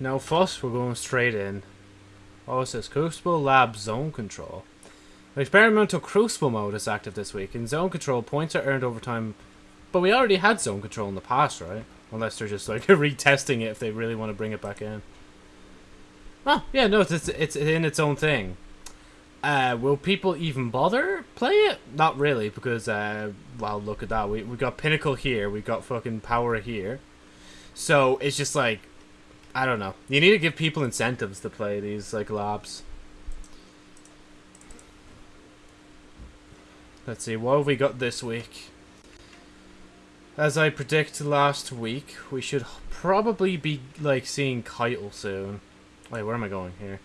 No first we're going straight in. Oh, it says Crucible Lab Zone Control. Experimental Crucible mode is active this week. In Zone Control, points are earned over time. But we already had Zone Control in the past, right? Unless they're just like retesting it if they really want to bring it back in. Oh, yeah, no, it's, it's in its own thing. Uh, will people even bother play it? Not really, because, uh, well, look at that. We, we got Pinnacle here, we got fucking Power here. So, it's just like, I don't know. You need to give people incentives to play these, like, lobs. Let's see, what have we got this week? As I predicted last week, we should probably be, like, seeing Caiatl soon. Wait, where am I going here?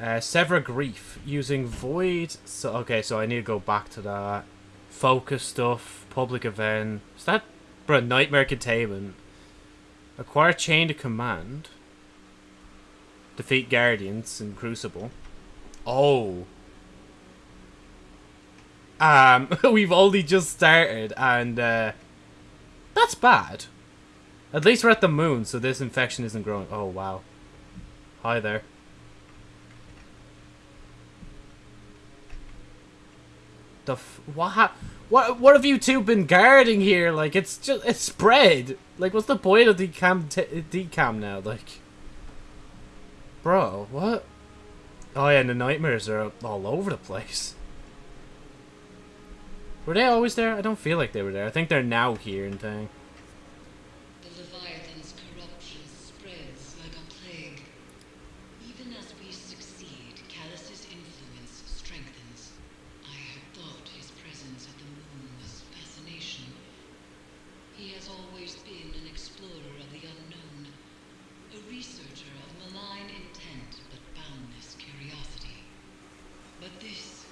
Uh, Sever Grief, using Void... So, okay, so I need to go back to that. Focus stuff, public event. Is that... Bro, Nightmare Containment. Acquire Chain to Command. Defeat Guardians in Crucible. Oh. Um, we've only just started, and, uh, that's bad. At least we're at the moon, so this infection isn't growing. Oh, wow. Hi there. The f what, what, what have you two been guarding here? Like, it's just, it's spread. Like, what's the point of decam, decam now? Like, bro, what? Oh yeah, and the nightmares are all over the place. Were they always there? I don't feel like they were there. I think they're now here and thing. The Leviathan's corruption spreads like a plague. Even as we succeed, Calus's influence strengthens. I had thought his presence at the moon was fascination. He has always been an explorer of the unknown, a researcher of malign intent but boundless curiosity. But this,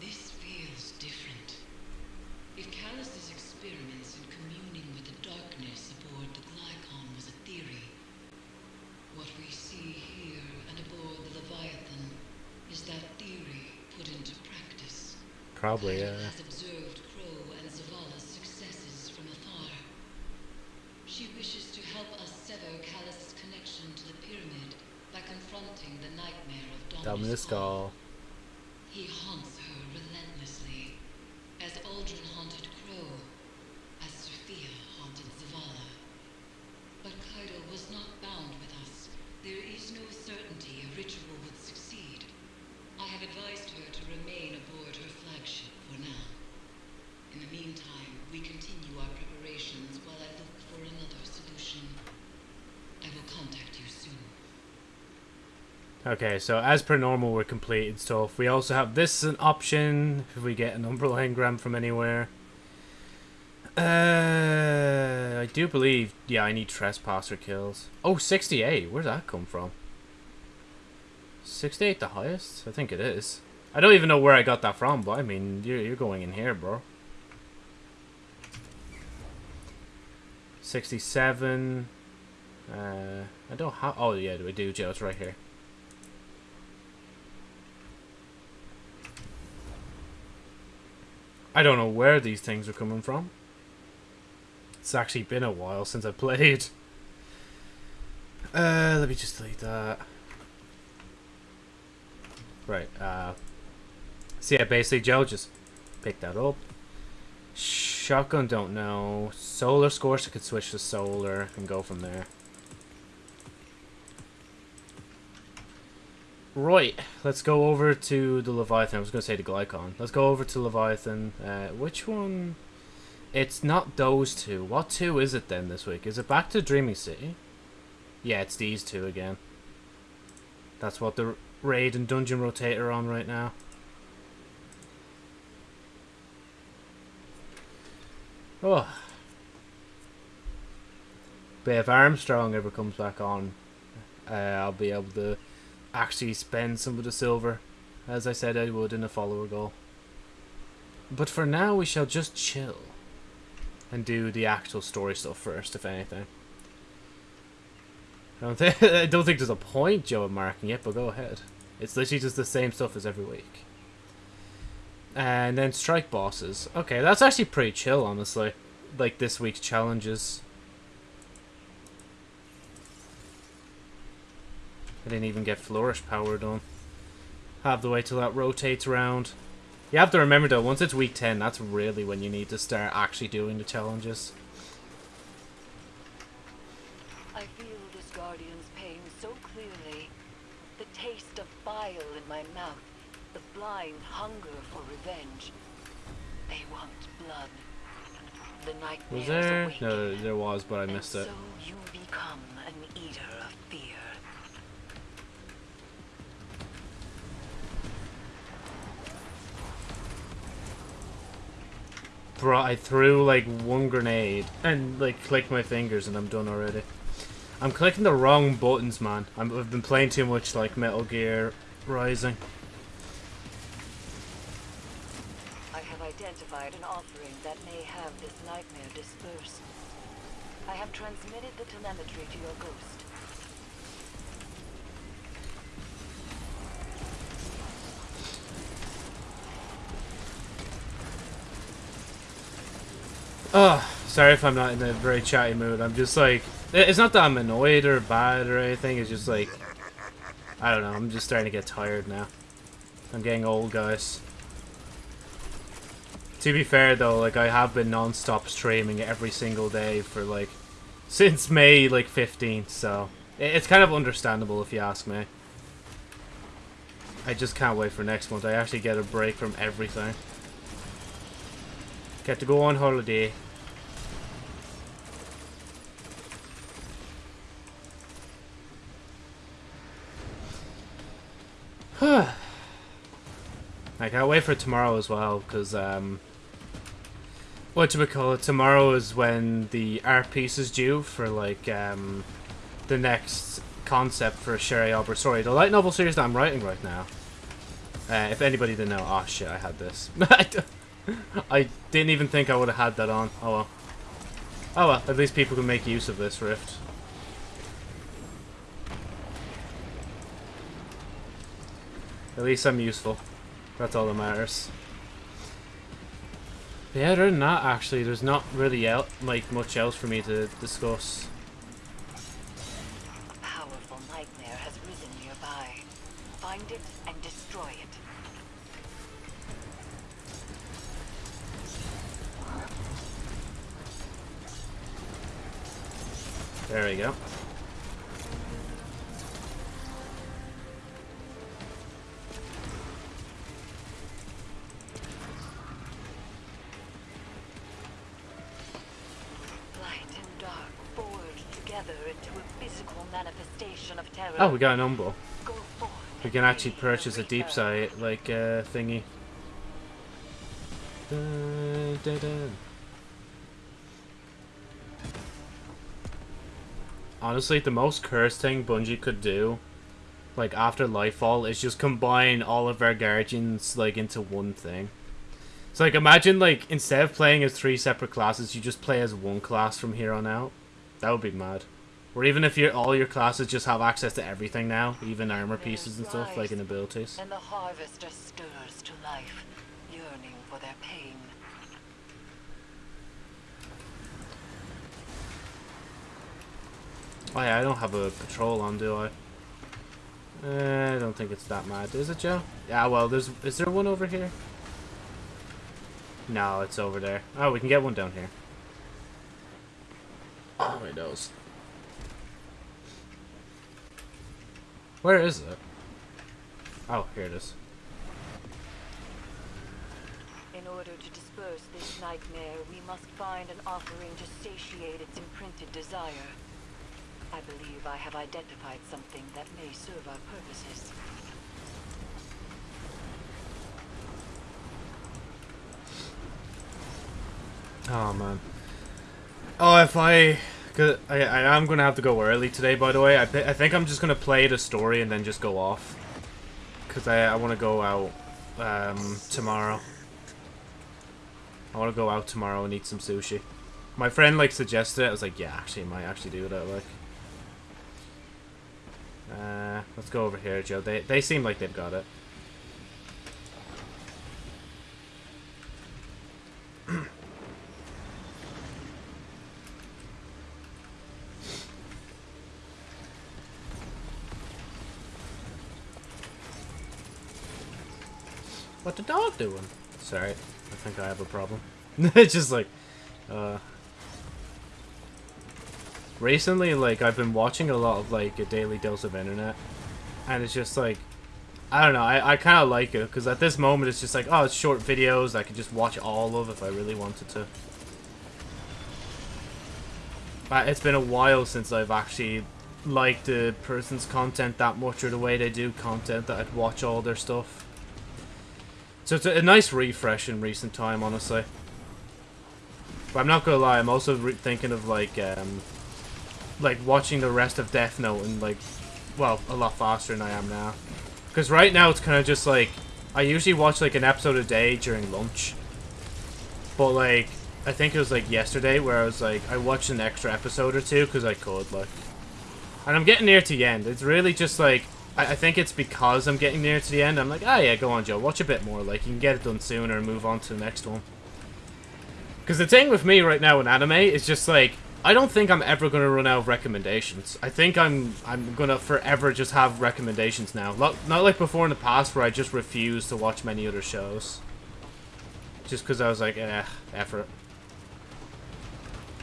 this feels different. If Calus's experiments in communing with the darkness aboard the Glykon was a theory, what we see here and aboard the Leviathan is that theory put into practice. Probably, Caiatl yeah. has observed Crow and Zavala's successes from afar. She wishes to help us sever Calus's connection to the pyramid by confronting the nightmare of Dominus, Dominus Ghaul. Ghaul. He haunts her relentlessly, as Uldren haunted Crow, as Sophia haunted Zavala. But Caiatl was not bound with us. There is no certainty a ritual would succeed. I have advised her to remain aboard her flagship for now. In the meantime, we continue our preparations while I look for another solution. I will contact you soon. Okay, so as per normal, we're completed stuff. We also have this as an option if we get an Umbral engram from anywhere. Uh, I do believe, yeah, I need trespasser kills. Oh, 68. Where'd that come from? 68 the highest? I think it is. I don't even know where I got that from, but I mean, you're, you're going in here, bro. 67. Uh, I don't have. Oh, yeah, we do, Joe. It's right here. I don't know where these things are coming from. It's actually been a while since I played. Uh, let me just delete that. Right, uh... So yeah, basically Joe just picked that up. Shotgun, don't know. Solar Scorcher so could switch to Solar and go from there. Right, let's go over to the Leviathan. I was going to say the Glykon. Let's go over to Leviathan. Uh, which one? It's not those two. What two is it then this week? Is it back to Dreaming City? Yeah, it's these two again. That's what the raid and dungeon rotator on right now. Oh. But if Armstrong ever comes back on, uh, I'll be able to actually spend some of the silver, as I said I would in a follower goal. But for now, we shall just chill and do the actual story stuff first, if anything. I don't think I don't think there's a point, Joe, in marking it, but go ahead. It's literally just the same stuff as every week. And then strike bosses. Okay, that's actually pretty chill, honestly. Like this week's challenges. I didn't even get Flourish Power done. Have to wait till that rotates around. You have to remember though, once it's week 10, that's really when you need to start actually doing the challenges. I feel this guardian's pain so clearly. The taste of bile in my mouth, the blind hunger for revenge. They want blood. The nightmares Was there? awaken, No, there was, but I missed it. so you become an eater of fear. Bro, I threw like one grenade and like clicked my fingers and I'm done already. I'm clicking the wrong buttons, man. I'm, I've been playing too much like Metal Gear Rising. I have identified an offering that may have this nightmare dispersed. I have transmitted the telemetry to your ghost. Oh, sorry if I'm not in a very chatty mood. I'm just like, eh, it's not that I'm annoyed or bad or anything. It's just like, I don't know. I'm just starting to get tired now. I'm getting old, guys. To be fair though, like I have been non-stop streaming every single day for like since May like 15th, so it's kind of understandable if you ask me. I just can't wait for next month. I actually get a break from everything. Get to go on holiday. I can't wait for tomorrow as well, because, um... What do we call it? Tomorrow is when the art piece is due for, like, um... The next concept for Sherry Albert Story. The light novel series that I'm writing right now. Uh, if anybody didn't know, oh shit, I had this. I didn't even think I would have had that on. Oh well. Oh well, at least people can make use of this rift. At least I'm useful. That's all that matters. Yeah, other than that, actually, there's not really el like much else for me to discuss. There we go. Light and dark forged together into a physical manifestation of terror. Oh, we got an umbo. We can actually purchase a deep sight, like, uh, thingy. Dun, dun, dun. Honestly, the most cursed thing Bungie could do, like, after Lightfall, is just combine all of our guardians, like, into one thing. So, like, imagine, like, instead of playing as three separate classes, you just play as one class from here on out. That would be mad. Or even if your all your classes just have access to everything now, even armor pieces and stuff, like in abilities. And the harvester stirs to life, yearning for their pain. Oh yeah, I don't have a patrol on, do I? Uh, I don't think it's that mad, is it, Joe? Yeah, well, there's is there one over here? No, it's over there. Oh, we can get one down here. Oh, my nose. Where is it? Oh, here it is. In order to disperse this nightmare, we must find an offering to satiate its imprinted desire. I believe I have identified something that may serve our purposes. Oh man. Oh, if I, cause I, I am gonna have to go early today. By the way, I, I think I'm just gonna play the story and then just go off, cause I, I want to go out, um, tomorrow. I want to go out tomorrow and eat some sushi. My friend like suggested it. I was like, yeah, actually, I might actually do that. Like, uh, let's go over here, Joe. They, they seem like they've got it. what the dog doing? Sorry, I think I have a problem. it's just like, uh, Recently, like, I've been watching a lot of, like, a daily dose of internet. And it's just like, I don't know, I, I kind of like it. Because at this moment, it's just like, oh, it's short videos. I could just watch all of if I really wanted to. But it's been a while since I've actually liked a person's content that much or the way they do content that I'd watch all their stuff. So it's a, a nice refresh in recent time, honestly. But I'm not gonna lie, I'm also thinking of like, um, like watching the rest of Death Note and like, well, a lot faster than I am now. Because right now it's kind of just like, I usually watch like an episode a day during lunch. But like, I think it was like yesterday where I was like, I watched an extra episode or two because I could, like. And I'm getting near to the end. It's really just like, I, I think it's because I'm getting near to the end. I'm like, ah, oh, yeah, go on, Joe. Watch a bit more. Like, you can get it done sooner and move on to the next one. Because the thing with me right now in anime is just like, I don't think I'm ever going to run out of recommendations. I think I'm I'm going to forever just have recommendations now. Not, not like before in the past where I just refused to watch many other shows. Just because I was like, eh, effort.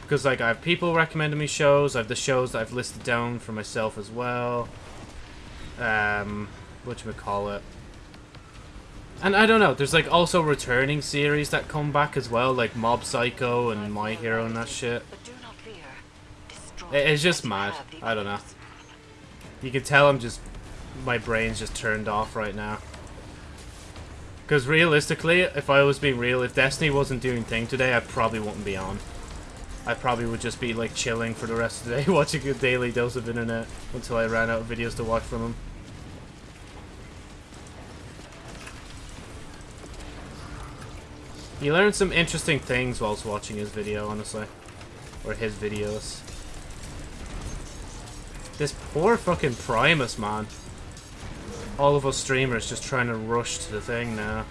Because, like, I have people recommending me shows. I have the shows that I've listed down for myself as well. Um, whatchamacallit. And I don't know, there's, like, also returning series that come back as well, like Mob Psycho and My Hero and that shit. It's just mad. I don't know. You can tell I'm just... My brain's just turned off right now. Because realistically, if I was being real, if Destiny wasn't doing thing today, I probably wouldn't be on. I probably would just be like chilling for the rest of the day, watching a daily dose of internet until I ran out of videos to watch from him. You learn some interesting things whilst watching his video, honestly. Or his videos. This poor fucking Primus, man. All of us streamers just trying to rush to the thing now.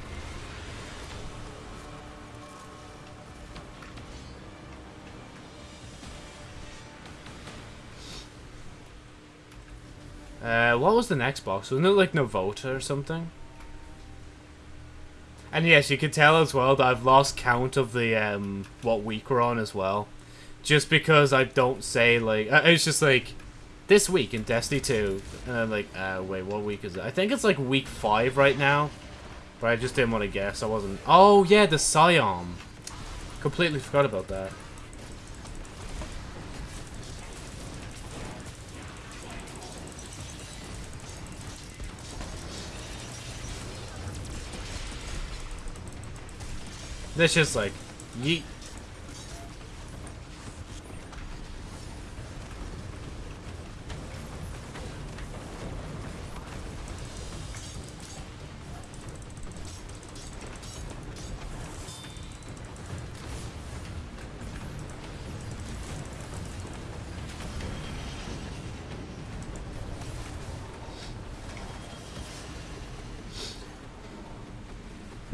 Uh, what was the next box? Wasn't it like Novota or something? And yes, you can tell as well that I've lost count of the um what week we're on as well, just because I don't say like it's just like this week in Destiny 2, and I'm like, uh, wait, what week is it? I think it's like week five right now, but I just didn't want to guess. I wasn't. Oh yeah, the Psion. Completely forgot about that. This just like, yeet.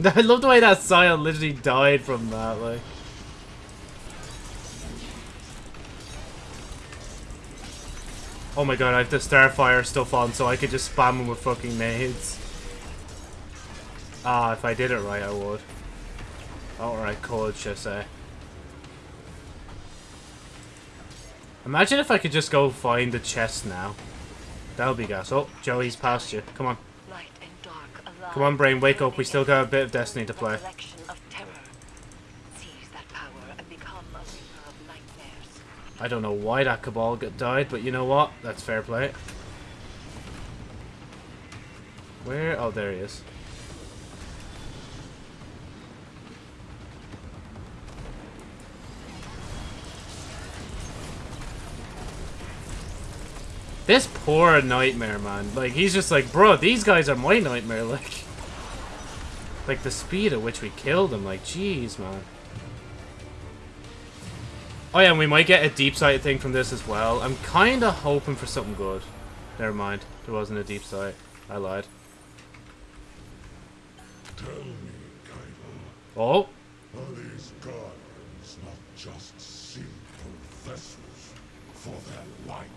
I love the way that Scion literally died from that, like. Oh my god, I have the Starfire stuff on so I could just spam him with fucking nades. Ah, if I did it right, I would. Or I could, should I say. Imagine if I could just go find the chest now. That would be gas. Oh, Joey's past you. Come on. Come on, Brain, wake up. We still got a bit of Destiny to play. I don't know why that Cabal got died, but you know what? That's fair play. Where? Oh, there he is. This poor nightmare, man. Like, he's just like, bro, these guys are my nightmare, like. Like, the speed at which we killed them, like, jeez, man. Oh yeah, and we might get a deep sight thing from this as well. I'm kind of hoping for something good. Never mind, there wasn't a deep sight. I lied. Tell me. Oh? Are these guardians not just simple vessels for their light?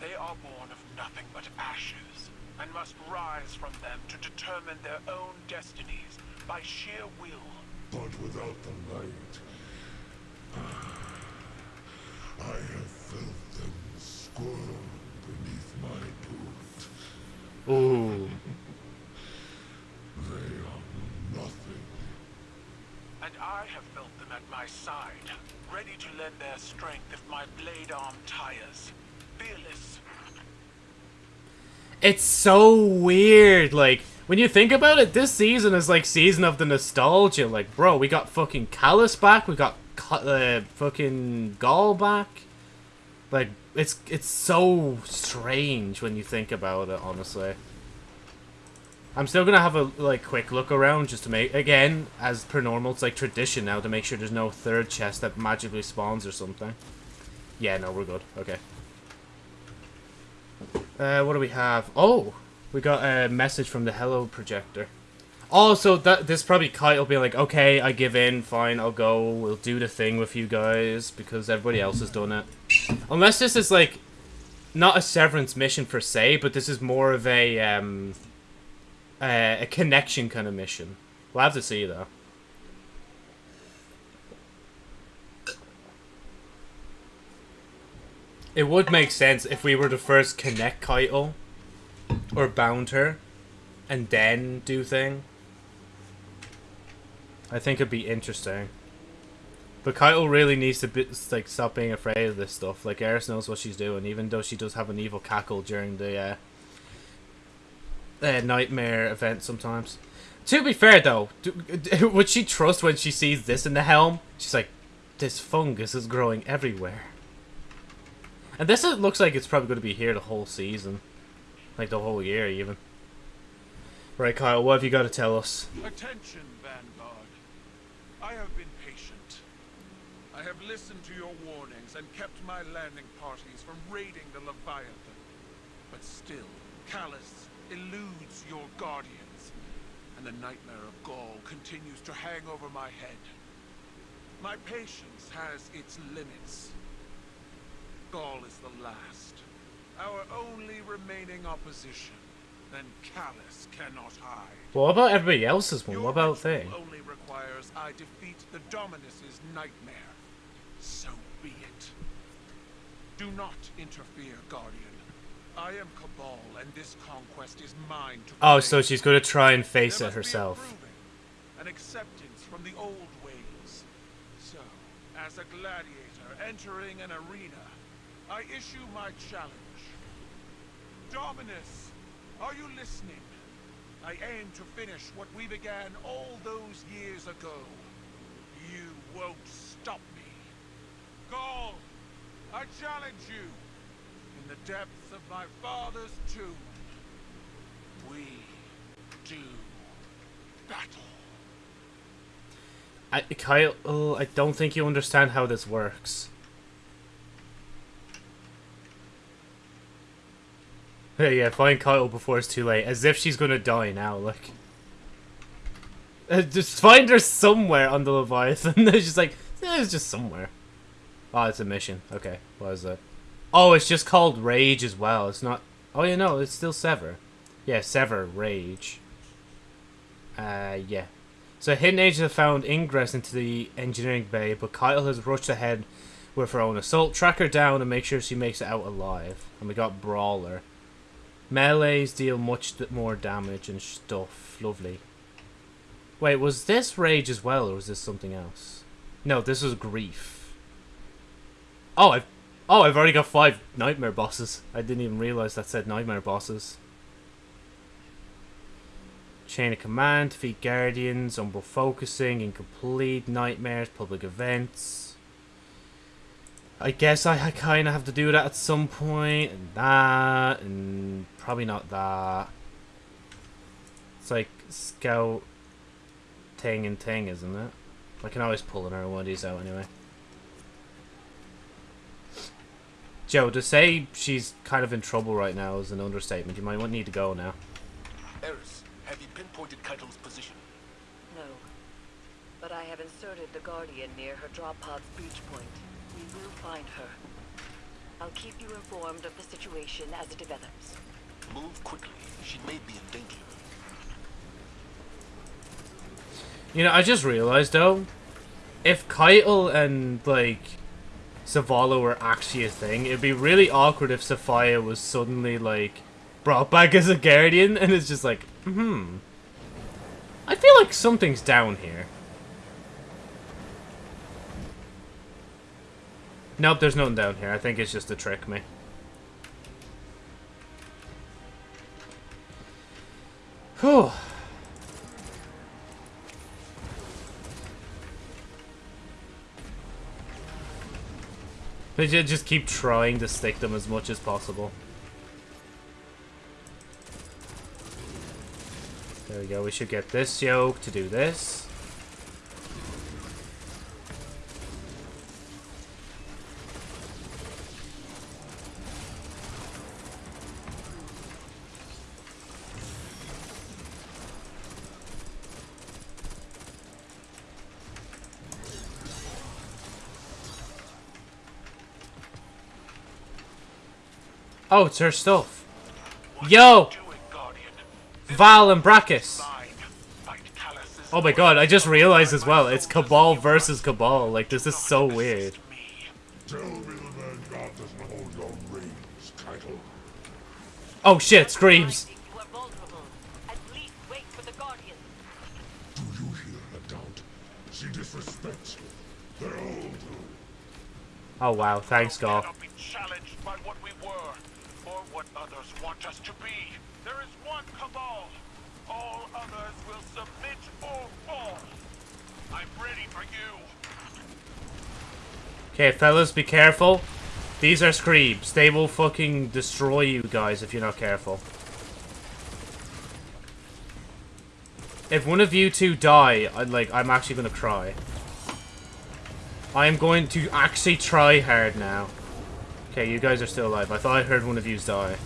They are more than that. They are born of nothing but ashes, and must rise from them to determine their own destinies by sheer will. But without the light, I have felt them squirm beneath my boot. Ooh. They are nothing. And I have felt them at my side, ready to lend their strength if my blade arm tires. Fearless. It's so weird. Like when you think about it, this season is like season of the nostalgia. Like, bro, we got fucking Calus back. We got uh, fucking Ghaul back. Like, it's it's so strange when you think about it. Honestly, I'm still gonna have a like quick look around just to make again as per normal. It's like tradition now to make sure there's no third chest that magically spawns or something. Yeah, no, we're good. Okay. Uh, what do we have? Oh, we got a message from the Hello projector. Also, that this probably Caiatl will be like, okay, I give in, fine, I'll go, we'll do the thing with you guys because everybody else has done it. Unless this is like not a severance mission per se, but this is more of a um uh, a connection kind of mission. We'll have to see though. It would make sense if we were to first connect Caiatl or bound her and then do thing. I think it'd be interesting. But Caiatl really needs to be, like stop being afraid of this stuff. Like Eris knows what she's doing, even though she does have an evil cackle during the uh, uh, nightmare event sometimes. To be fair though, do, would she trust when she sees this in the helm? She's like, this fungus is growing everywhere. And this is, looks like it's probably going to be here the whole season. Like the whole year, even. Right, Kyle, what have you got to tell us? Attention, Vanguard. I have been patient. I have listened to your warnings and kept my landing parties from raiding the Leviathan. But still, Calus eludes your guardians, and the nightmare of Ghaul continues to hang over my head. My patience has its limits. Ghaul is the last, our only remaining opposition. Then Calus cannot hide. Well, What about everybody else's one? Your What about they? only requires I defeat the Dominus's nightmare. So be it. Do not interfere, Guardian. I am Cabal, and this conquest is mine to Oh, so she's going to try and face There it must be a herself. an acceptance from the old ways. So, as a gladiator entering an arena, I issue my challenge. Dominus, are you listening? I aim to finish what we began all those years ago. You won't stop me. Ghaul, I challenge you. In the depths of my father's tomb, we do battle. I, Caiatl, oh, I don't think you understand how this works. Yeah, find Kyle before it's too late. As if she's gonna die now, like. Uh, just find her somewhere on the Leviathan. it's just like, eh, it's just somewhere. Oh, it's a mission. Okay, what is it? Oh, it's just called Rage as well. It's not. Oh, yeah, no, it's still Sever. Yeah, Sever, Rage. Uh, yeah. So hidden agents have found ingress into the engineering bay, but Kyle has rushed ahead with her own assault. Track her down and make sure she makes it out alive. And we got Brawler. Melees deal much more damage and stuff. Lovely. Wait, was this Rage as well, or was this something else? No, this was Grief. Oh, I've oh, I've already got five Nightmare bosses. I didn't even realize that said Nightmare bosses. Chain of Command, defeat Guardians, Umbral Focusing, Incomplete, Nightmares, Public Events. I guess I, I kind of have to do that at some point, and that, and probably not that. It's like Scout Ting and Ting, isn't it? I can always pull another one of these out anyway. Joe, to say she's kind of in trouble right now is an understatement. You might need to go now. Eris, have you pinpointed Caiatl's position? No. But I have inserted the Guardian near her drop pod's breach point. We will find her. I'll keep you informed of the situation as it develops. Move quickly. She may be in danger. You know, I just realized though, if Caiatl and like Zavala were actually a thing, it'd be really awkward if Sophia was suddenly like brought back as a guardian and it's just like, hmm. I feel like something's down here. Nope, there's nothing down here. I think it's just to trick me. Whew. They ju- just keep trying to stick them as much as possible. There we go, we should get this yoke to do this. Oh, it's her stuff. Yo! It, Guardian. Val and Brachus. Oh my god, I just realized as well, it's Cabal versus Cabal. Like, this is so weird. me. Tell me the man God doesn't hold your reins, Caiatl. Oh shit, screams. I think you are vulnerable. At least wait for the Guardian. Do you hear her doubt? She disrespects you. They all do. Oh wow, thanks, We Ghaul. cannot be challenged by what we were, or what others want us to be. There is one cabal. All others will submit or fall. I'm ready for you. Okay, fellas, be careful. These are Screebs. They will fucking destroy you guys if you're not careful. If one of you two die, I like I'm actually gonna cry. I am going to actually try hard now. Okay, you guys are still alive. I thought I heard one of yous die.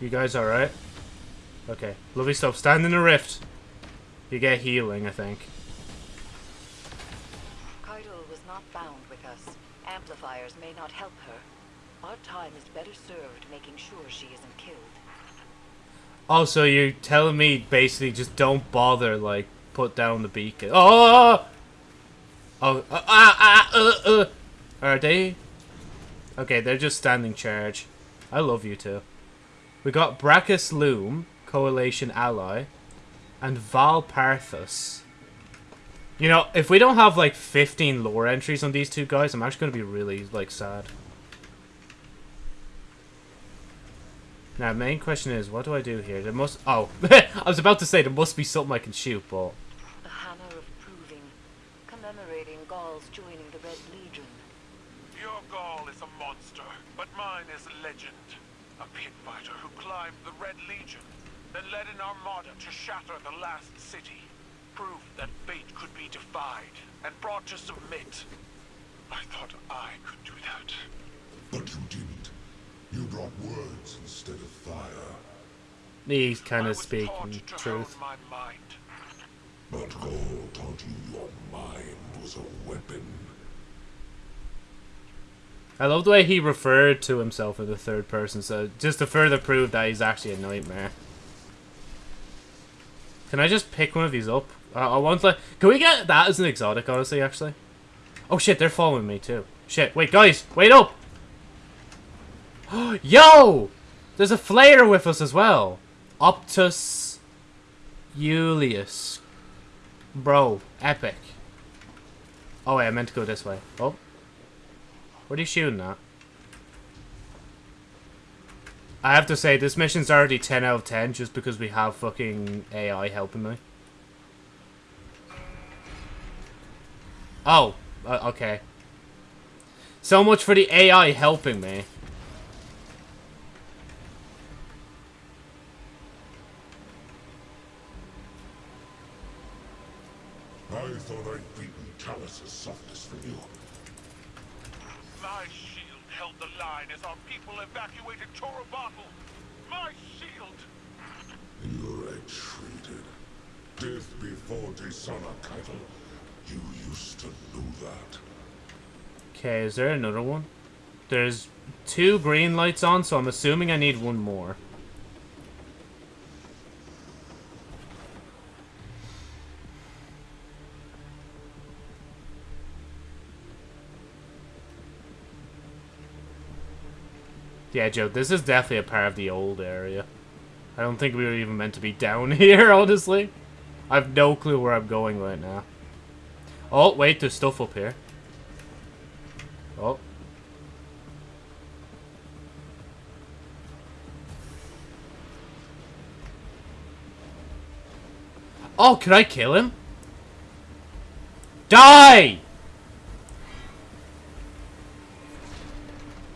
You guys alright? Okay. Lovely stuff. Stand in the rift. You get healing, I think. Caiatl was not bound with us. Amplifiers may not help her. Our time is better served making sure she isn't killed. Also, you're telling me basically just don't bother, like, put down the beacon. Oh! Oh, uh, ah, ah, uh, uh. Are they? Okay, they're just standing charge. I love you two. We got Brachus Loom, Coalition Ally, and Val Parthus. You know, if we don't have, like, 15 lore entries on these two guys, I'm actually going to be really, like, sad. Now, main question is, what do I do here? There must... Oh, I was about to say there must be something I can shoot, but... The Hammer of Proving, commemorating Ghauls joining the Red Legion. Your Ghaul is a monster, but mine is legend. A pit fighter who climbed the Red Legion, then led an armada to shatter the last city. Proof that fate could be defied and brought to submit. I thought I could do that. But you didn't. You brought words instead of fire. He's I kind of was speaking to truth. my mind. But Ghaul taught you your mind was a weapon. I love the way he referred to himself in the third person, so just to further prove that he's actually a nightmare. Can I just pick one of these up? I, I want like, can we get that as an exotic, honestly, actually? Oh shit, they're following me too. Shit, wait, guys, wait up! Yo! There's a flare with us as well. Optus Julius. Bro, epic. Oh wait, I meant to go this way. Oh. What are you shooting at? I have to say, this mission's already 10 out of 10 just because we have fucking AI helping me. Oh, uh, okay. So much for the AI helping me. I thought I'd beaten Calus's softness for you. My shield held the line as our people evacuated Torobatl. My shield! you're retreated. forte sana, Caiatl. You used to know that. Okay, is there another one? There's two green lights on, so I'm assuming I need one more. Yeah, Joe, this is definitely a part of the old area. I don't think we were even meant to be down here, honestly. I have no clue where I'm going right now. Oh, wait, there's stuff up here. Oh. Oh, can I kill him? Die!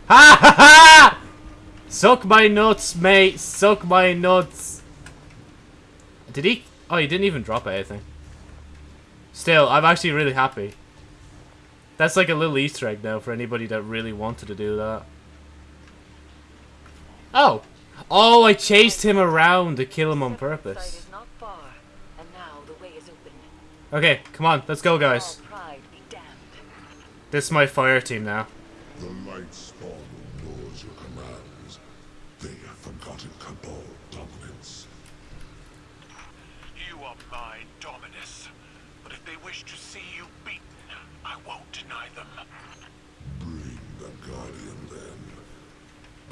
Ha ha ha! Suck my nuts, mate. Suck my nuts. Did he? Oh, he didn't even drop anything. Still, I'm actually really happy. That's like a little Easter egg now for anybody that really wanted to do that. Oh. Oh, I chased him around to kill him on purpose. is not far, and now the way is open. Okay, come on, let's go, guys. All pride be damned. This is my fire team now. The light spawn ignores your commands. They have forgotten Cabal dominance. You are my Dominus. But if they wish to see you beaten, I won't deny them. Bring the Guardian then.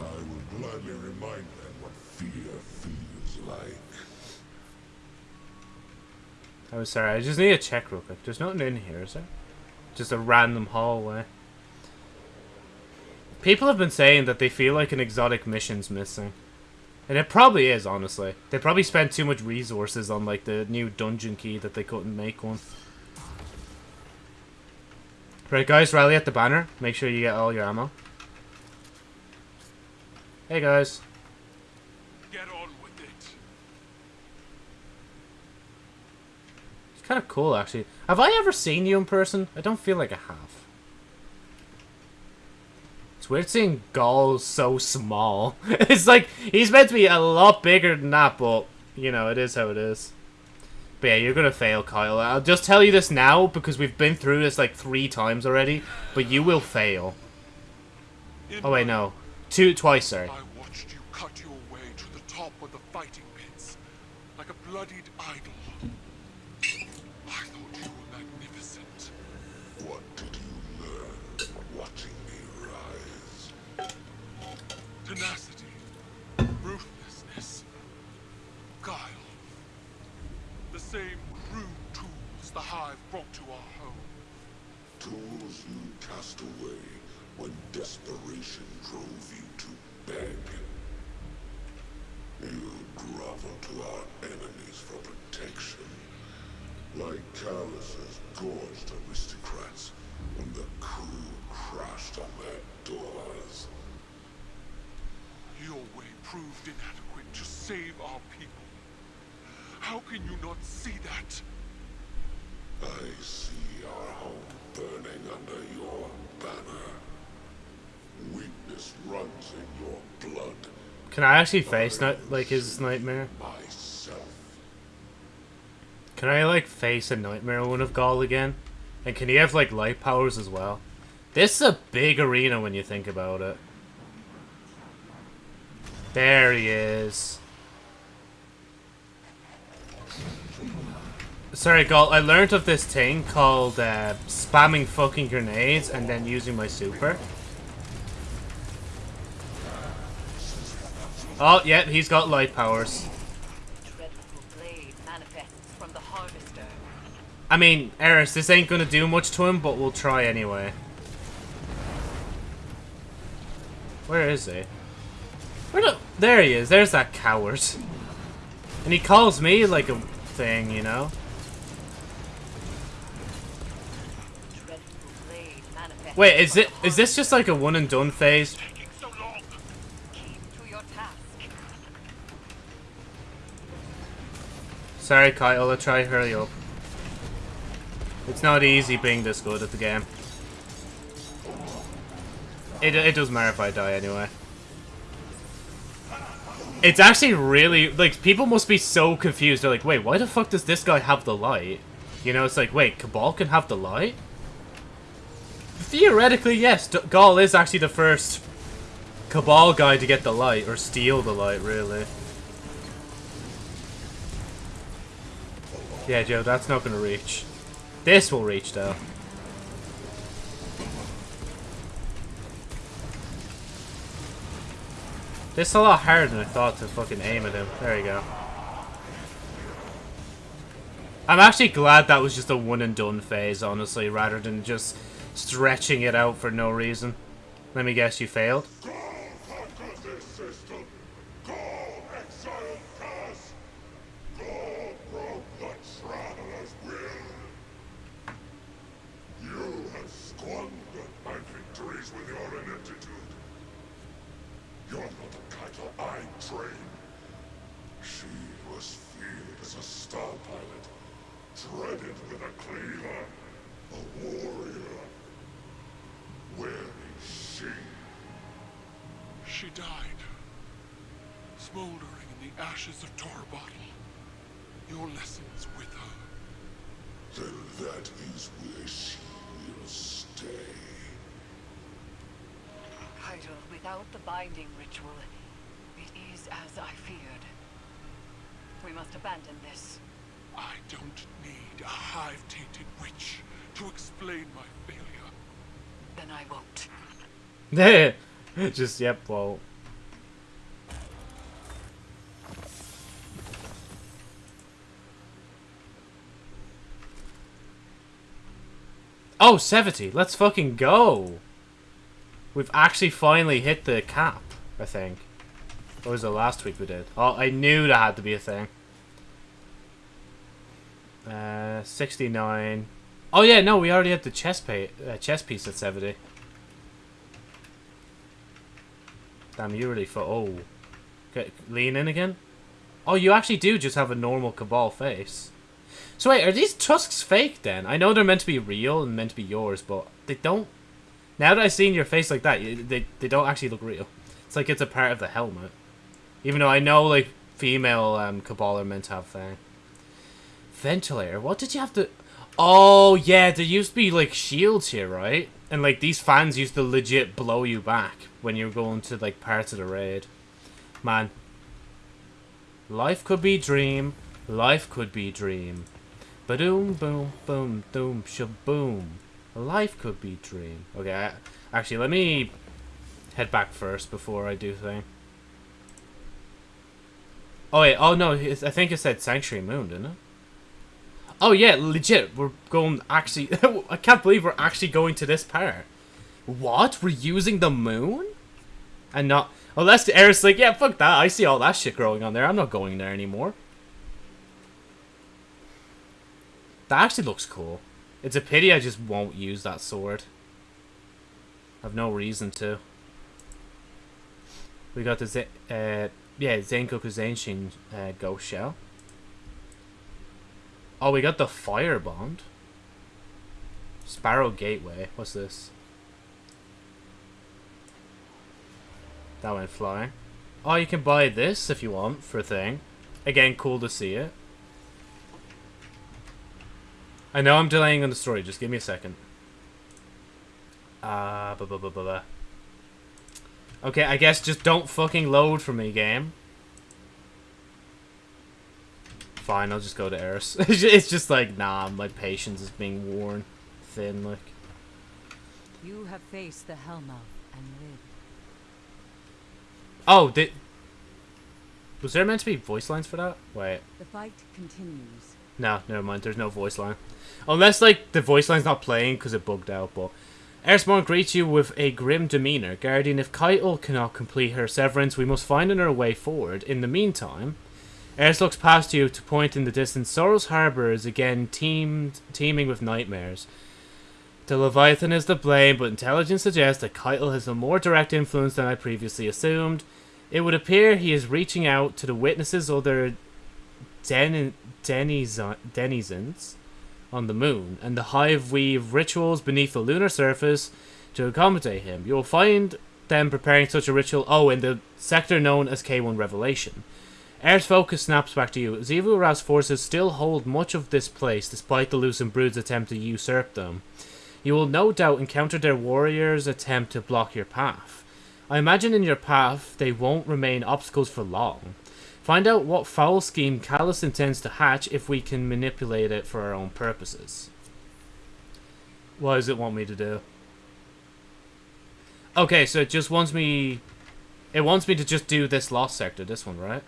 I remind them what fear feels like. I was sorry, I just need to check real quick. There's nothing in here, is there? Just a random hallway. People have been saying that they feel like an exotic mission's missing. And it probably is, honestly. They probably spent too much resources on, like, the new dungeon key that they couldn't make one. Right, guys, rally at the banner. Make sure you get all your ammo. Hey, guys. Get on with it. It's kind of cool, actually. Have I ever seen you in person? I don't feel like I have. It's weird seeing Ghaul so small. it's like, he's meant to be a lot bigger than that, but, you know, it is how it is. But yeah, you're gonna fail, Kyle. I'll just tell you this now, because we've been through this like three times already, but you will fail. Oh wait, no. Two, twice, sorry. I watched you cut your way to the top of the fighting pits, like a bloodied idol. I thought you were magnificent. What did you learn watching me rise? Tenacity, ruthlessness, guile. The same crude tools the Hive brought to our home. Tools you cast away when desperation drove you to beg. You grovel to our enemies for protection. Like Calus's gorged aristocrats when the crew crashed on their doors. Your way proved inadequate to save our people. How can you not see that? I see our home burning under your banner. Weakness runs in your blood. Can I actually face night like his nightmare? Myself. Can I like face a nightmare one of Ghaul again? And can he have like light powers as well? This is a big arena when you think about it. There he is. Sorry, Ghaul, I learned of this thing called uh, spamming fucking grenades and then using my super. Oh, yeah, he's got light powers. Dreadful blade manifests from the harvester. I mean, Eris, this ain't gonna do much to him, but we'll try anyway. Where is he? Where the- There he is. There's that coward. And he calls me like a thing, you know? Dreadful blade manifests Wait, is it is this just like a one and done phase? Taking so long. harvester. Keep to your task. Sorry, Kyle, I'll try hurry up. It's not easy being this good at the game. It, it doesn't matter if I die anyway. It's actually really like people must be so confused. They're like, wait, why the fuck does this guy have the light? You know, it's like, wait, Cabal can have the light? Theoretically, yes, Ghaul is actually the first Cabal guy to get the light, or steal the light, really. Yeah, Joe, that's not gonna reach. This will reach, though. This is a lot harder than I thought to fucking aim at him. There you go. I'm actually glad that was just a one and done phase, honestly, rather than just stretching it out for no reason. Let me guess, you failed? Ghaul conquers this system. Ghaul exiled Curse. Ghaul broke the Traveler's will. You have squandered my victories with your ineptitude. You're not the Caiatl I trained. She was feared as a star pilot, dreaded with a cleaver, a warrior. Where is she? She died, smoldering in the ashes of Torobatl. Your lessons with her. Then that is where she will stay. Caiatl, without the binding ritual, it is as I feared. We must abandon this. I don't need a hive-tainted witch to explain my failure. Then I won't. just, yep, well. Oh, 70. Let's fucking go. We've actually finally hit the cap, I think. Or was it last week we did? Oh, I knew that had to be a thing. Uh, 69. Oh yeah, no, we already had the chess, pay, uh, piece at 70. Damn, you really for oh, Get, lean in again. Oh, you actually do just have a normal Cabal face. So wait, are these tusks fake then? I know they're meant to be real and meant to be yours, but they don't. Now that I've seen your face like that, they they don't actually look real. It's like it's a part of the helmet. Even though I know like female um, Cabal are meant to have thing. Ventilator. What did you have to? Oh yeah, there used to be like shields here, right? And like these fans used to legit blow you back when you were going to like parts of the raid. Man. Life could be dream. Life could be dream. Ba-doom, boom, boom, doom, shaboom. Life could be dream. Okay, actually, let me head back first before I do thing. Oh, wait, oh no, I think it said Sanctuary Moon, didn't it? Oh yeah, legit, we're going actually, I can't believe we're actually going to this part. What? We're using the moon? And not, unless Eris like, yeah, fuck that, I see all that shit growing on there, I'm not going there anymore. That actually looks cool. It's a pity I just won't use that sword. I've no reason to. We got the, Z uh, yeah, Zenkoku Zenshin uh, Ghost Shell. Oh, we got the Fire Bond. Sparrow Gateway. What's this? That went flying. Oh, you can buy this if you want for a thing. Again, cool to see it. I know I'm delaying on the story. Just give me a second. Ah, uh, blah, blah, blah, blah, blah. Okay, I guess just don't fucking load for me, game. Fine, I'll just go to Eris. it's just like, nah, my patience is being worn thin, like. You have faced the Hellmouth and lived. Oh, did... Was there meant to be voice lines for that? Wait. The fight continues. No, never mind. There's no voice line. Unless, like, the voice line's not playing because it bugged out, but... Eris Morn greets you with a grim demeanor. Guardian, if Caiatl cannot complete her severance, we must find another way forward. In the meantime... Eris looks past you to point in the distance. Sorrow's Harbour is again teamed, teeming with nightmares. The Leviathan is to blame, but intelligence suggests that Caiatl has a more direct influence than I previously assumed. It would appear he is reaching out to the witnesses or their den denizens on the moon, and the Hive weave rituals beneath the lunar surface to accommodate him. You will find them preparing such a ritual? Oh, in the sector known as K1 Revelation. Air's focus snaps back to you. Xivu Arath's forces still hold much of this place, despite the Lucent Brood's attempt to usurp them. You will no doubt encounter their warriors' attempt to block your path. I imagine in your path they won't remain obstacles for long. Find out what foul scheme Calus intends to hatch if we can manipulate it for our own purposes. What does it want me to do? Okay, so it just wants me... It wants me to just do this Lost Sector, this one, right?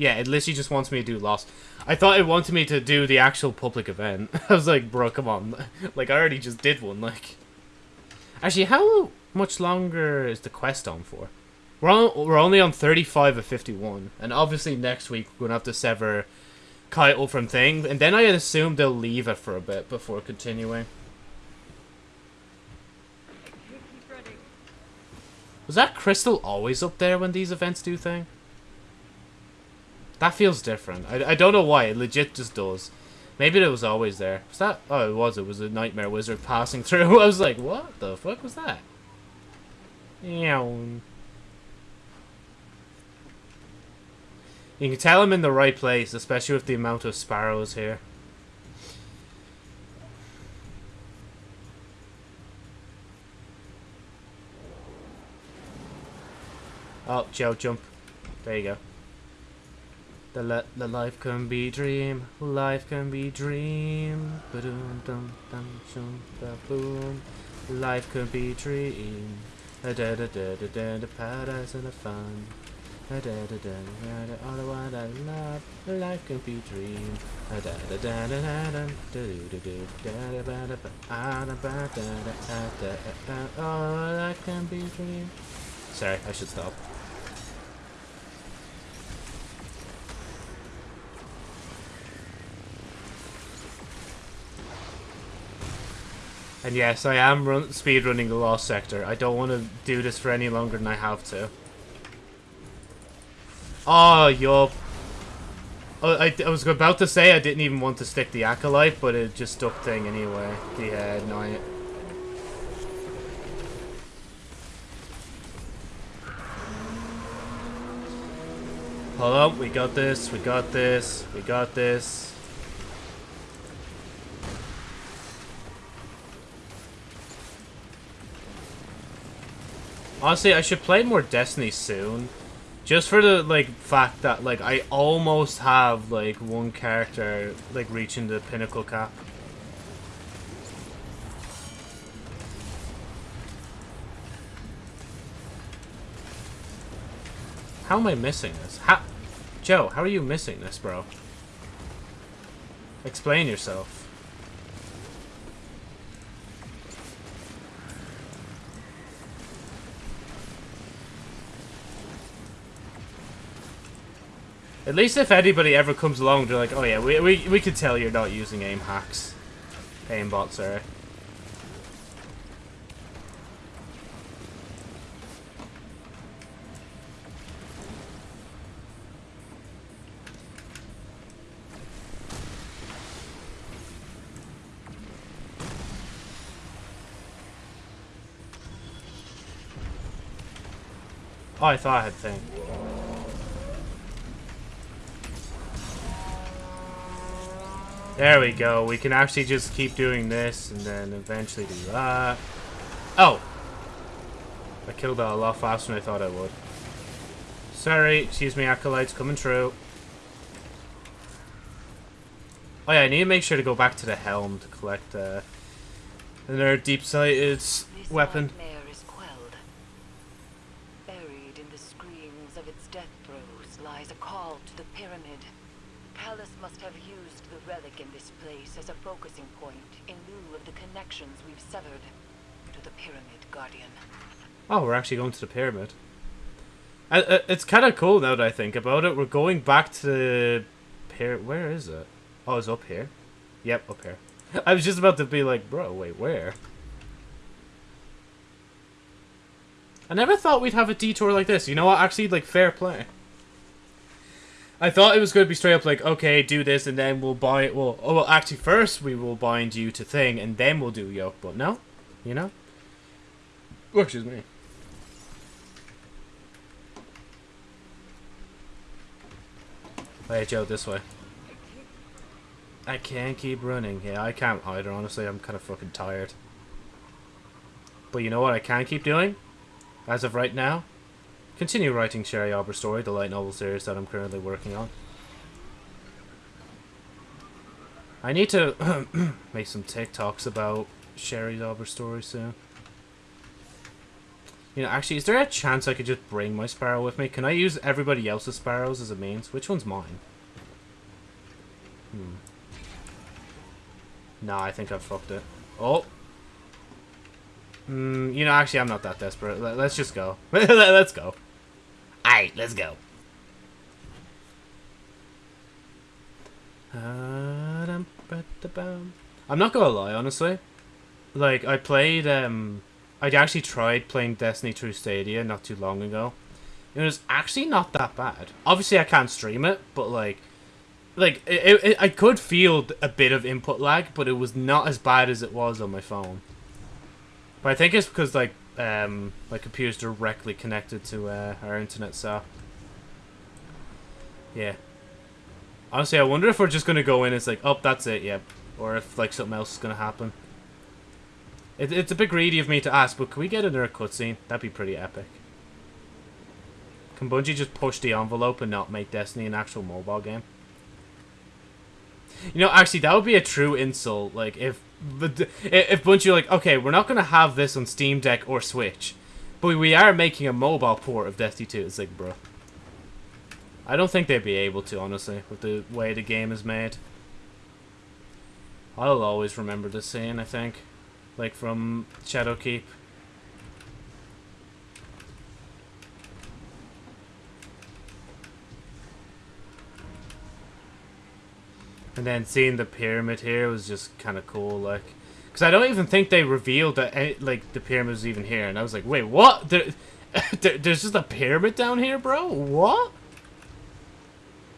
Yeah, it literally just wants me to do Lost. I thought it wanted me to do the actual public event. I was like, bro, come on. like, I already just did one, like... Actually, how much longer is the quest on for? We're, on, we're only on 35 of 51. And obviously next week we're going to have to sever Caiatl from Thing. And then I assume they'll leave it for a bit before continuing. Was that crystal always up there when these events do thing? That feels different. I, I don't know why. It legit just does. Maybe it was always there. Was that? Oh, it was. It was a nightmare wizard passing through. I was like, what the fuck was that? You can tell I'm in the right place, especially with the amount of sparrows here. Oh, jump. There you go. The, le the life can be dream, life can be dream. Ba-doom, dum, dum, shum, ba, boom. Life can be dream. Da da da da da da da paradise and the fun. Da da da da da da all the one I love. Life can be dream. Da da da da da da da da da ba da ba ah da ba da da da da da oh life can be dream. Sorry, I should stop. And yes, I am run speedrunning the Lost Sector. I don't want to do this for any longer than I have to. Oh. Oh, I, I was about to say I didn't even want to stick the Acolyte, but it just stuck thing anyway. Yeah, no, I... Hold up, we got this, we got this, we got this. Honestly, I should play more Destiny soon. Just for the, like, fact that, like, I almost have, like, one character, like, reaching the pinnacle cap. How am I missing this? How... Joe, how are you missing this, bro? Explain yourself. At least if anybody ever comes along, they're like, oh yeah, we, we, we can tell you're not using aim hacks. Aimbot, sorry. Oh, I thought I had thing. There we go. We can actually just keep doing this and then eventually do that. Oh! I killed that a lot faster than I thought I would. Sorry, excuse me, Acolytes, coming through. Oh yeah, I need to make sure to go back to the helm to collect uh, another deep-sighted weapon. nightmare is quelled. Buried in the screams of its death throes lies a call to the pyramid. Calus must have used the relic in this place as a focusing point in lieu of the connections we've severed to the pyramid, Guardian. Oh, we're actually going to the pyramid. Uh, it's kind of cool now that I think about it. We're going back to the pyramid. Where is it? Oh, it's up here. Yep, up here. I was just about to be like, bro, wait, where? I never thought we'd have a detour like this. You know what? Actually, like, fair play. I thought it was going to be straight up like, okay, do this, and then we'll buy it. Well, oh, well, actually, first we will bind you to thing, and then we'll do yoke. But no, you know. Oh, excuse me. Hey, Joe, this way. I can't keep running. Yeah, I can't either, honestly. I'm kind of fucking tired. But you know what I can keep doing? As of right now? Continue writing Sherry Arbor Story, the light novel series that I'm currently working on. I need to make some TikToks about Sherry's Arbor Story soon. You know, actually, is there a chance I could just bring my sparrow with me? Can I use everybody else's sparrows as a means? Which one's mine? Hmm. Nah, I think I've fucked it. Oh! Hmm, you know, actually, I'm not that desperate. Let- Let's just go. let's go. Alright, let's go. I'm not gonna lie, honestly. Like, I played, um... I actually tried playing Destiny through Stadia not too long ago. It was actually not that bad. Obviously, I can't stream it, but, like... Like, it, it, I could feel a bit of input lag, but it was not as bad as it was on my phone. But I think it's because, like, um, my computer's directly connected to uh, our internet, so... Yeah. Honestly, I wonder if we're just gonna go in and it's like, oh, that's it, yep. Or if, like, something else is gonna happen. It, it's a bit greedy of me to ask, but can we get another cutscene? That'd be pretty epic. Can Bungie just push the envelope and not make Destiny an actual mobile game? You know, actually, that would be a true insult. Like, if if Bungie like, okay, we're not gonna have this on Steam Deck or Switch, but we are making a mobile port of Destiny 2. It's like, bro. I don't think they'd be able to, honestly, with the way the game is made. I'll always remember this scene, I think. Like, from Shadowkeep. And then seeing the pyramid here was just kind of cool, like... Because I don't even think they revealed that, any, like, the pyramid was even here. And I was like, wait, what? There, there, there's just a pyramid down here, bro? What?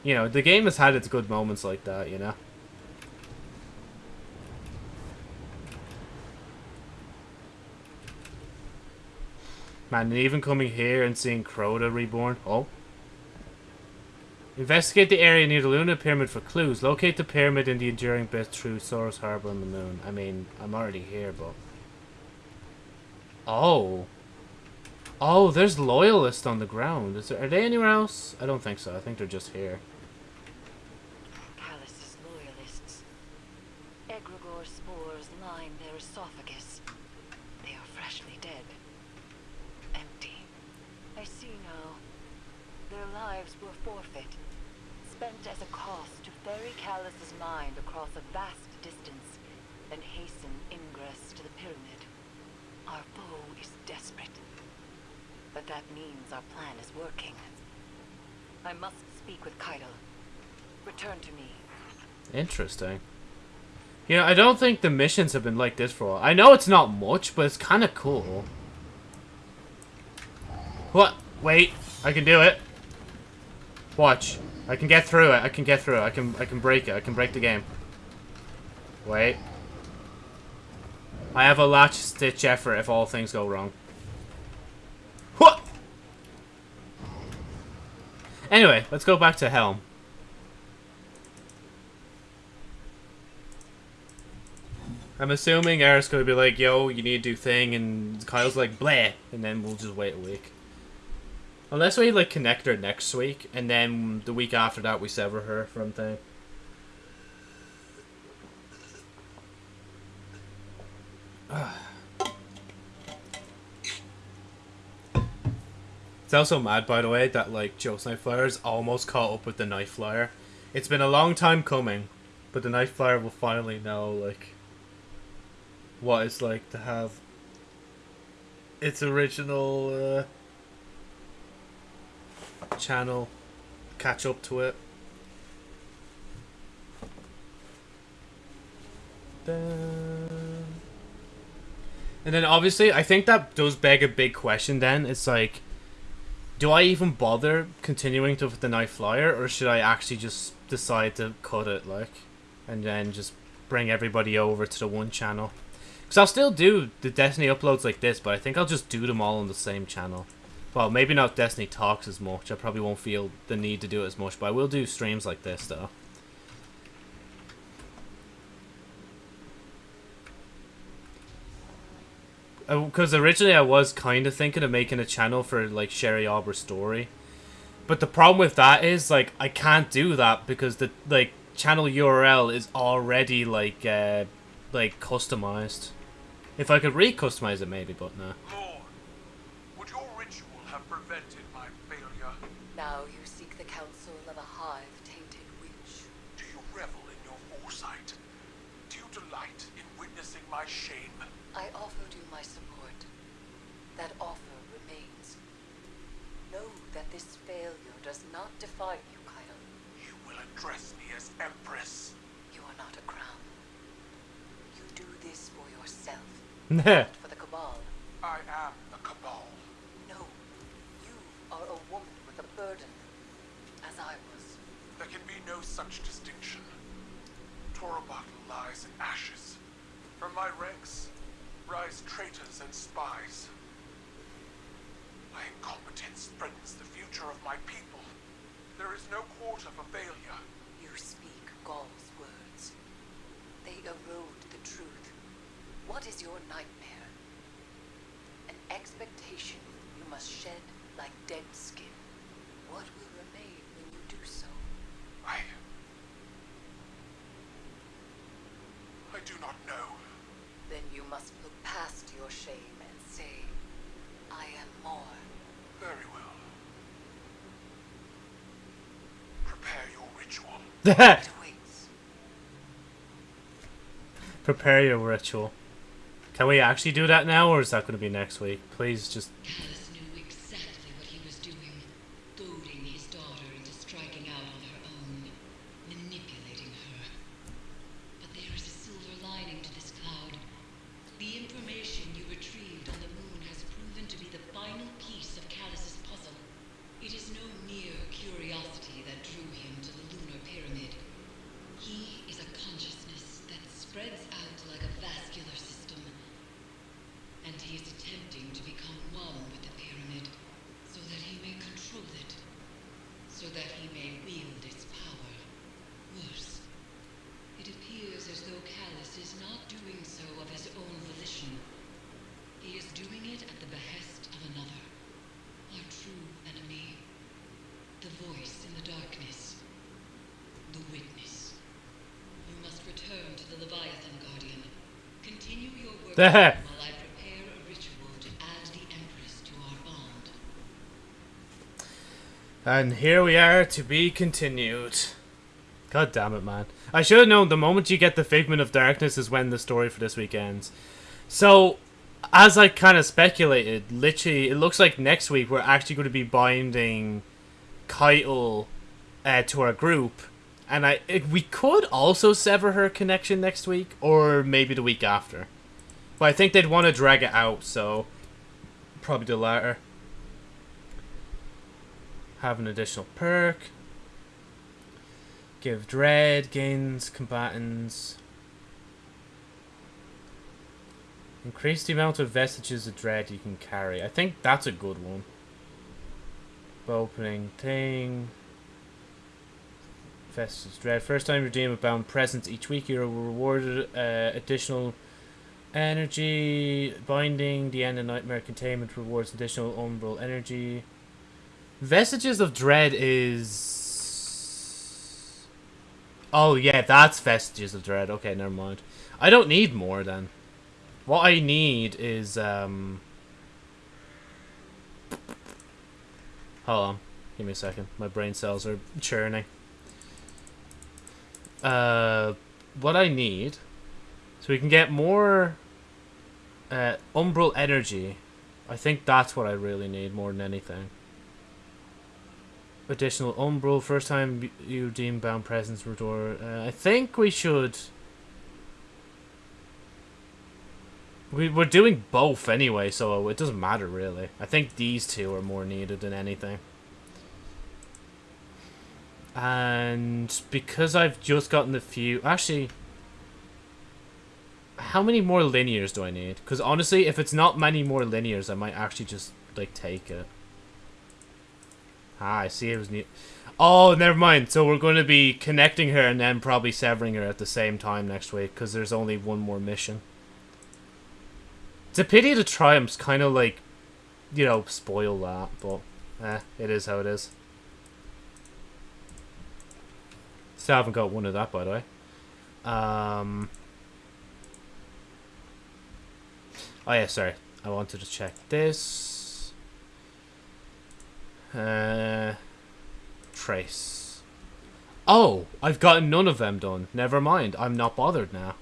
You know, the game has had its good moments like that, you know? Man, and even coming here and seeing Crota reborn. Oh. Investigate the area near the Luna Pyramid for clues. Locate the pyramid in the enduring bit through Sorrow's Harbor on the moon. I mean, I'm already here, but... Oh. Oh, there's loyalists on the ground. Is there, are they anywhere else? I don't think so. I think they're just here. Calus's loyalists. Egregore spores line their esophagus. They are freshly dead. Empty. I see now. Their lives were forfeit. Spent as a cost to Calus's mind across a vast distance then hasten ingress to the pyramid. Our foe is desperate. But that means our plan is working. I must speak with Caiatl. Return to me. Interesting. You know, I don't think the missions have been like this for a while. I know it's not much, but it's kind of cool. What? Wait. I can do it. Watch. I can get through it. I can get through it. I can I can break it. I can break the game. Wait. I have a last-ditch effort if all things go wrong. What? Anyway, let's go back to Helm. I'm assuming Eric's gonna be like, yo, you need to do thing, and Kyle's like, bleh, and then we'll just wait a week. Unless we, like, connect her next week, and then the week after that we sever her from thing. It's also mad, by the way, that, like, Joe's Night Flyer's almost caught up with the Night Flyer. It's been a long time coming, but the Night Flyer will finally know, like, what it's like to have its original uh, channel catch up to it. And then obviously, I think that does beg a big question. Then it's like, do I even bother continuing to with the Night Flyer, or should I actually just decide to cut it, like, and then just bring everybody over to the one channel? Because I'll still do the Destiny uploads like this, but I think I'll just do them all on the same channel. Well, maybe not Destiny Talks as much. I probably won't feel the need to do it as much, but I will do streams like this, though. Because originally I was kind of thinking of making a channel for, like, Sherry Aubrey's story. But the problem with that is, like, I can't do that because the, like, channel URL is already, like, uh, like, customized. If I could re-customize it, maybe, but no. Lord, would your ritual have prevented my failure? Now you seek the counsel of a hive-tainted witch. Do you revel in your foresight? Do you delight in witnessing my shame? I offered you my support. That offer remains. Know that this failure does not define you, Caiatl. You will address me as Empress. You are not a crown. You do this for yourself, not for the Cabal. I am the Cabal. No, you are a woman with a burden, as I was. There can be no such distinction. Torobatl lies in ashes. From my ranks rise traitors and spies. My incompetence threatens the future of my people. There is no quarter for failure. You speak Ghaul's words. They erode the truth. What is your nightmare? An expectation you must shed like dead skin. What will remain when you do so? I... I do not know. Then you must look past your shame and say, I am more. Very well. Prepare your ritual. It awaits. Prepare your ritual. Can we actually do that now, or is that going to be next week? Please just... Calus knew exactly what he was doing, goading his daughter into striking out on her own, manipulating her. But there is a silver lining to this cloud. The information you retrieved on the moon has proven to be the final piece of Calus's puzzle. It is no mere curiosity that drew him to the lunar pyramid. He is a consciousness that spreads out like a vascular system. And he is attempting to become one with the pyramid so that he may control it, so that he may wield its power. Worse, it appears as though Calus is not doing so of his own volition. He is doing it at the behest of another, our true enemy, the voice in the darkness, the witness. You must return to the Leviathan Guardian. Continue your work There. while I prepare a ritual to add the Empress to our bond. And here we are to be continued. God damn it, man. I should have known the moment you get the Figment of Darkness is when the story for this week ends. So, as I kind of speculated, literally, it looks like next week we're actually going to be binding Caiatl uh, to our group. And I it, we could also sever her connection next week, or maybe the week after. But I think they'd want to drag it out, so probably the latter. Have an additional perk. Give dread, gains combatants. Increase the amount of vestiges of dread you can carry. I think that's a good one. Opening thing. Vestiges dread. First time you redeem a bound presence each week, you're rewarded uh, additional energy. Binding, the end of nightmare containment rewards additional umbral energy. Vestiges of Dread is. Oh, yeah, that's Vestiges of Dread. Okay, never mind. I don't need more then. What I need is. um... Hold on. Give me a second. My brain cells are churning. Uh, what I need. So we can get more. Uh, Umbral Energy. I think that's what I really need more than anything additional umbral first time you deem bound presence restore uh, i think we should we, we're doing both anyway so it doesn't matter really i think these two are more needed than anything and because i've just gotten the few actually how many more linears do i need because honestly if it's not many more linears i might actually just like take it Ah, I see it was new. Oh, never mind. So we're going to be connecting her and then probably severing her at the same time next week because there's only one more mission. It's a pity the triumphs kind of like, you know, spoil that, but eh, it is how it is. Still haven't got one of that, by the way. Um. Oh yeah, sorry. I wanted to check this. Uh, trace. Oh, I've gotten none of them done. Never mind. I'm not bothered now.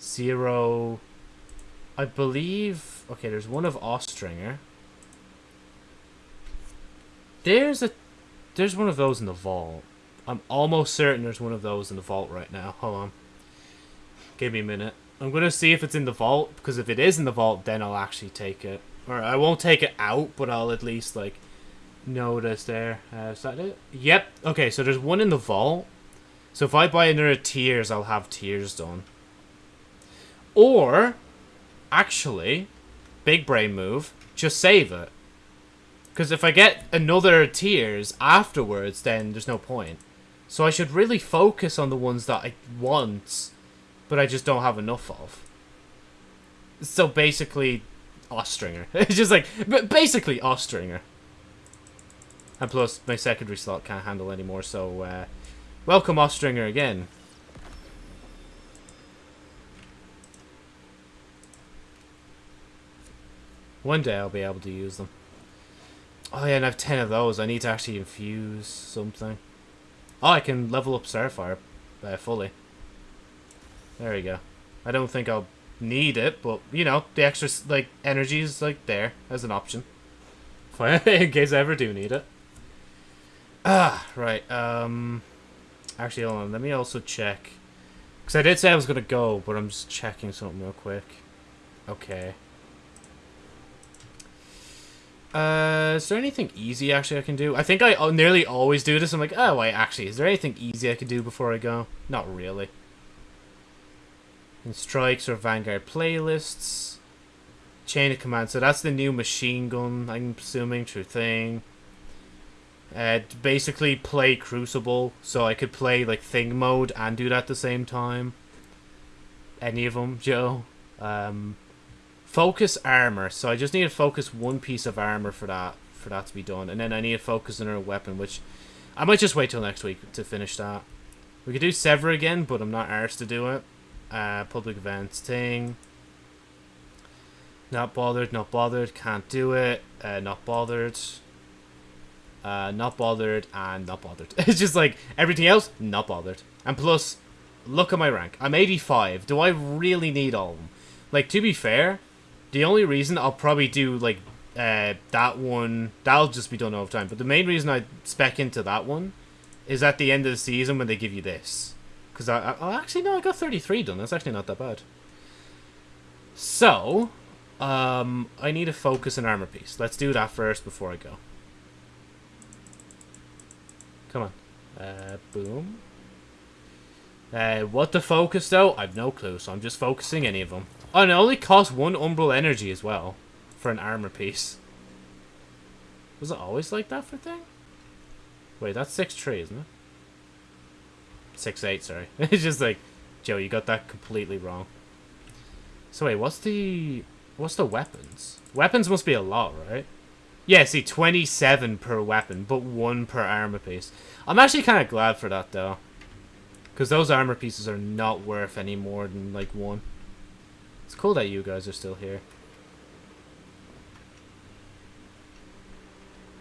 Zero. I believe. Okay, there's one of Austringer. There's a. There's one of those in the vault. I'm almost certain there's one of those in the vault right now. Hold on. Give me a minute. I'm going to see if it's in the vault, because if it is in the vault, then I'll actually take it. Or I won't take it out, but I'll at least, like, notice there. Uh, is that it? Yep. Okay, so there's one in the vault. So if I buy another tears, I'll have tears done. Or, actually, big brain move, just save it. Because if I get another tears afterwards, then there's no point. So I should really focus on the ones that I want, but I just don't have enough of. So basically, Austringer. it's just like, but basically Austringer. And plus, my secondary slot can't handle anymore, so uh, welcome Austringer again. One day I'll be able to use them. Oh yeah, and I have 10 of those. I need to actually infuse something. Oh, I can level up Starfire uh, fully. There we go. I don't think I'll need it, but, you know, the extra, like, energy is, like, there as an option. In case I ever do need it. Ah, right, um... Actually, hold on, let me also check. Because I did say I was going to go, but I'm just checking something real quick. Okay. Uh, is there anything easy actually I can do? I think I uh, nearly always do this. I'm like, oh wait, actually, is there anything easy I can do before I go? Not really. In strikes or Vanguard playlists. Chain of command. So that's the new machine gun, I'm assuming, true thing. Uh, basically play Crucible, so I could play like Thing mode and do that at the same time. Any of them, Joe. Um, Focus armor. So I just need to focus one piece of armor for that for that to be done. And then I need to focus another weapon, which I might just wait till next week to finish that. We could do Sever again, but I'm not arsed to do it. Uh, public events thing. Not bothered, not bothered, can't do it. Uh, not bothered. Uh, not bothered, and not bothered. it's just like, everything else, not bothered. And plus, look at my rank. I'm 85. Do I really need all of them? Like, to be fair, the only reason I'll probably do like uh, that one, that'll just be done over time. But the main reason I spec into that one is at the end of the season when they give you this. Because I, I oh, actually no, I got 33 done. That's actually not that bad. So, um, I need to focus and armor piece. Let's do that first before I go. Come on. Uh, boom. Uh, what the focus though? I've no clue, so I'm just focusing any of them. Oh, and it only costs one Umbral energy as well for an armor piece. Was it always like that for thing? Wait, that's 6-3, isn't it? 6-8, sorry. it's just like, Joe, you got that completely wrong. So wait, what's the... What's the weapons? Weapons must be a lot, right? Yeah, see, 27 per weapon, but 1 per armor piece. I'm actually kind of glad for that, though. Because those armor pieces are not worth any more than, like, 1. It's cool that you guys are still here.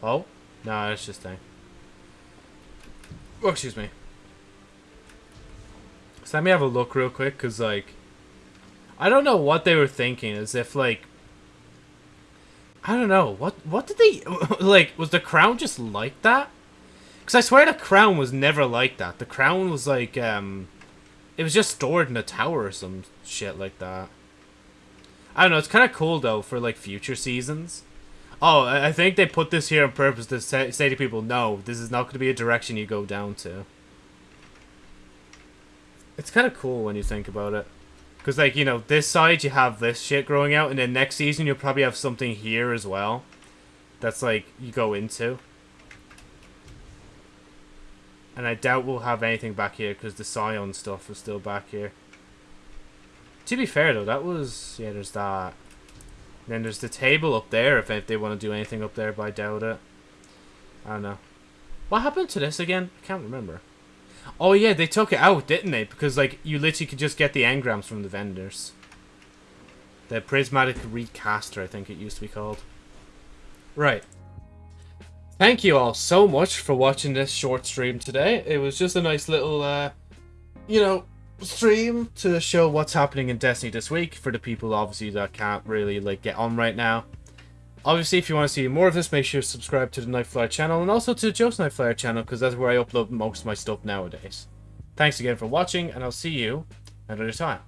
Oh? No, it's just thing. Oh, excuse me. Let me have a look real quick, because, like... I don't know what they were thinking, as if, like... I don't know. What what did they... like, was the crown just like that? Because I swear the crown was never like that. The crown was, like, um... It was just stored in a tower or some shit like that. I don't know. It's kind of cool though for like future seasons. Oh, I think they put this here on purpose to say, say to people, no, this is not going to be a direction you go down to. It's kind of cool when you think about it. Because, like, you know, this side you have this shit growing out, and then next season you'll probably have something here as well. That's, like, you go into. And I doubt we'll have anything back here because the Scion stuff is still back here. To be fair though, that was... Yeah, there's that. then there's the table up there if, if they want to do anything up there, but I doubt it. I don't know. What happened to this again? I can't remember. Oh yeah, they took it out, didn't they? Because like you literally could just get the engrams from the vendors. The prismatic recaster, I think it used to be called. Right. Thank you all so much for watching this short stream today. It was just a nice little, uh, you know, stream to show what's happening in Destiny this week for the people obviously that can't really like get on right now. Obviously, if you want to see more of this, make sure to subscribe to the Nightflyer channel and also to Joe's Nightflyer channel because that's where I upload most of my stuff nowadays. Thanks again for watching, and I'll see you another time.